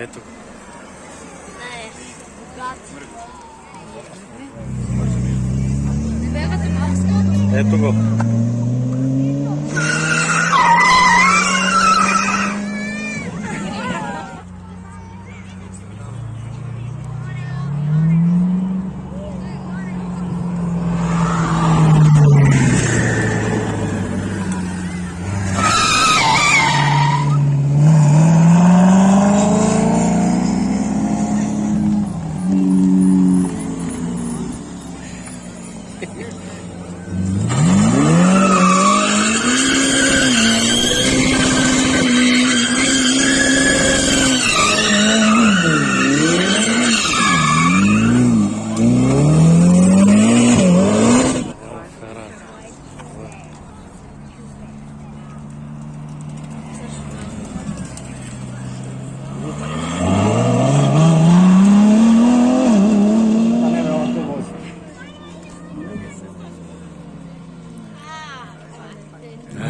Ето. Ето го.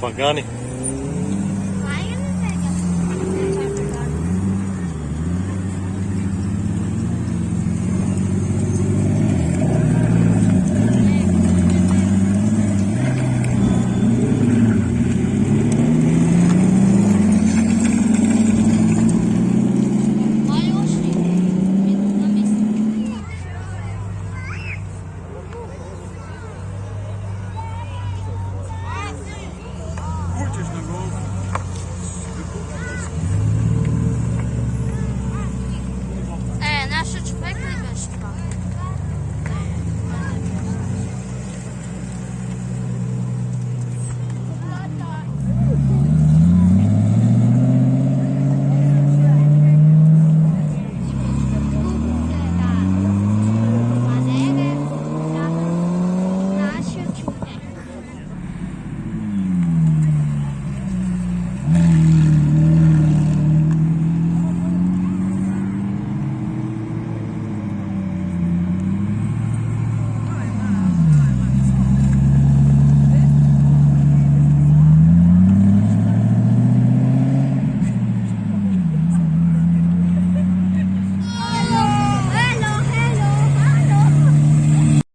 Pagani British Nagov